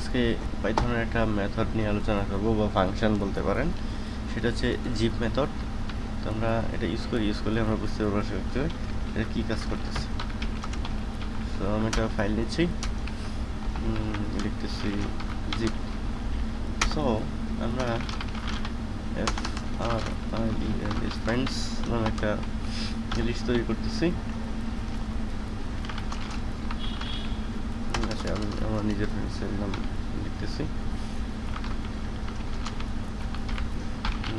আজকে পাইথনের একটা মেথড নিয়ে আলোচনা করব বা ফাংশন বলতে পারেন। সেটা হচ্ছে জিপ মেথড তো আমরা এটা ইউজ করি ইউজ করলে আমরা বুঝতে পারব আসলে এটা কী কাজ করতেছে। তো আমি একটা ফাইল নিচ্ছি। লিখতেছি জিপ সো আমরা এফ আর নামে একটা লিস্ট তৈরি করতেছি ঠিক আছে আমি আমার নিজের ফ্রেন্ডসের নাম লিখতেছি।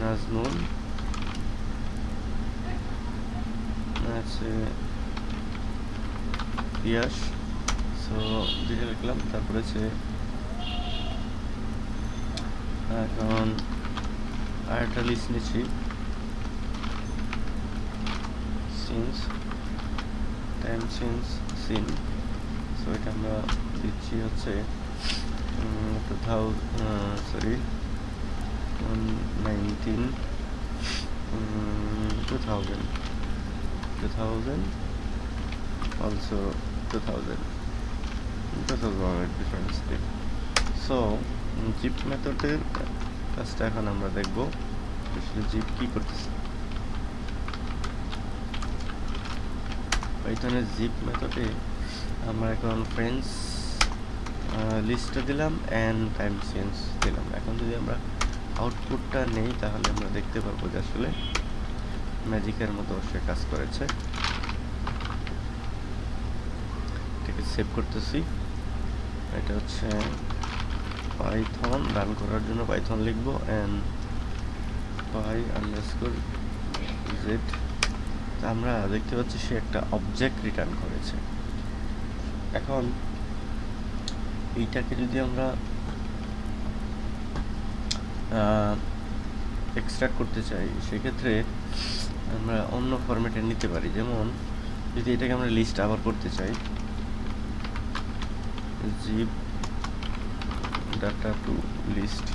নাজমুল। আছে পিয়াস। সো দুইটা লিখলাম তারপরে হচ্ছে এখন আরেকটা লিস্ট নিচ্ছি। Since time since seen so এটা আমরা দিচ্ছি হচ্ছে two sorry nineteen two thousand two thousand also two thousand two thousand difference so zip মেথডের কাজটা এখন আমরা দেখব জিপ কি করতেছে। পাইথনের জিপ মেথডে আমরা এখন ফ্রেন্ডস লিস্টটা দিলাম অ্যান্ড টাইম চেঞ্জ দিলাম। এখন যদি আমরা আউটপুটটা নেই, তাহলে আমরা দেখতে পারব যে আসলে ম্যাজিকের মতো সে কাজ করেছে। এটাকে সেভ করতেছি। এটা হচ্ছে পাইথন রান করার জন্য পাইথন লিখব অ্যান্ড পাই আন্ডারস্কোর জেড আমরা দেখতে পাচ্ছি সে একটা অবজেক্ট রিটার্ন করেছে। এখন এইটাকে যদি আমরা এক্সট্রাক্ট করতে চাই, সেক্ষেত্রে আমরা অন্য ফরম্যাটে নিতে পারি। যেমন, যদি এটাকে আমরা লিস্ট আবার করতে চাই zip data to list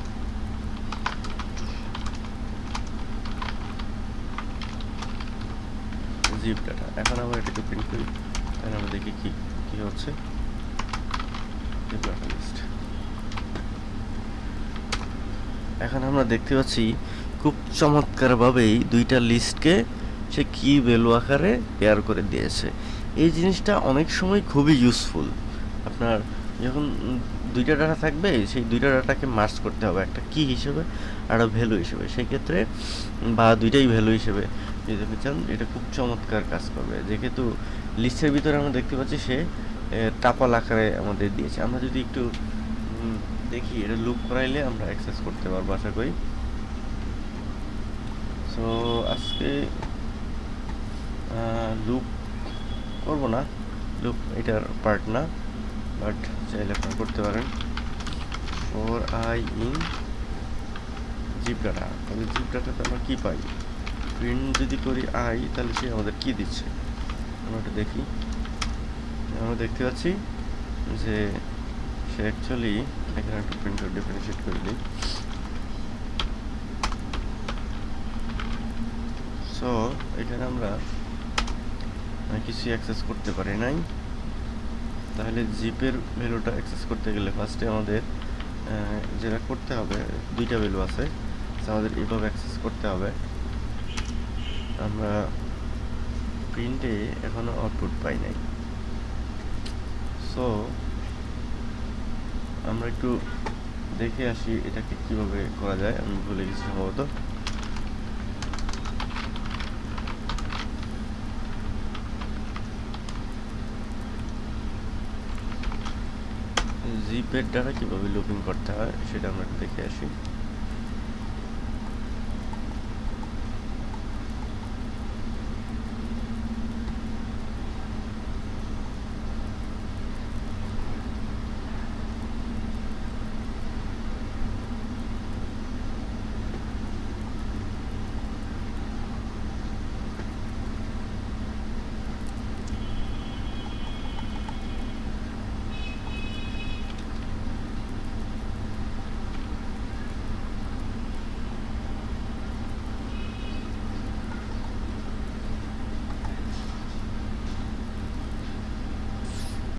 zip data এখন আবার এটাকে প্রিন্ট করি, তাহলে আমরা দেখি কি কি হচ্ছে। এখন আমরা দেখতে পাচ্ছি খুব চমৎকারভাবেই দুইটা লিস্টকে সে কি ভ্যালু আকারে পেয়ার করে দিয়েছে। এই জিনিসটা অনেক সময় খুবই ইউজফুল আপনার যখন দুইটা ডাটা থাকবে, সেই দুইটা ডাটাকে মার্চ করতে হবে একটা কি হিসেবে আর ভ্যালু হিসেবে। সেই ক্ষেত্রে বা দুইটাই ভ্যালু হিসেবে যদি আপনি চান, এটা খুব চমৎকার কাজ করবে। যেহেতু লিস্টের ভিতরে আমরা দেখতে পাচ্ছি সে টাপাল আকারে আমাদের দিয়েছে। আমরা যদি একটু দেখি, এটা লুপ করাইলে আমরা অ্যাক্সেস করতে পারব, আশা করি। সো আজকে লুপ করব না। লুপ এটার পার্ট না বাট চাইলে আপনারা করতে পারেন। For I in zip data তাহলে জিপ ডাটাতে আমরা কী পাই? প্রিন্ট যদি করি আই তাহলে সে আমাদের কি দিচ্ছে? আমরা এটা দেখি। আমরা দেখতে পাচ্ছি যে সে অ্যাকচুয়ালি এখানে একটা প্রিন্টার ডিফারেন্সিয়েট করে দিই। সো এখানে আমরা কিছু অ্যাক্সেস করতে পারি নাই। তাহলে জিপের ভ্যালুটা অ্যাক্সেস করতে গেলে ফার্স্টে আমাদের যেটা করতে হবে, দুইটা ভ্যালু আছে। আমাদের এভাবে অ্যাক্সেস করতে হবে। আমরা প্রিন্টে এখনও আউটপুট পাই নাই। সো আমরা একটু দেখে আসি এটাকে কীভাবে করা যায়, আমি ভুলে গেছি সম্ভবত। জিপের দ্বারা কীভাবে লুপিং করতে হয়, সেটা আমরা দেখে আসি।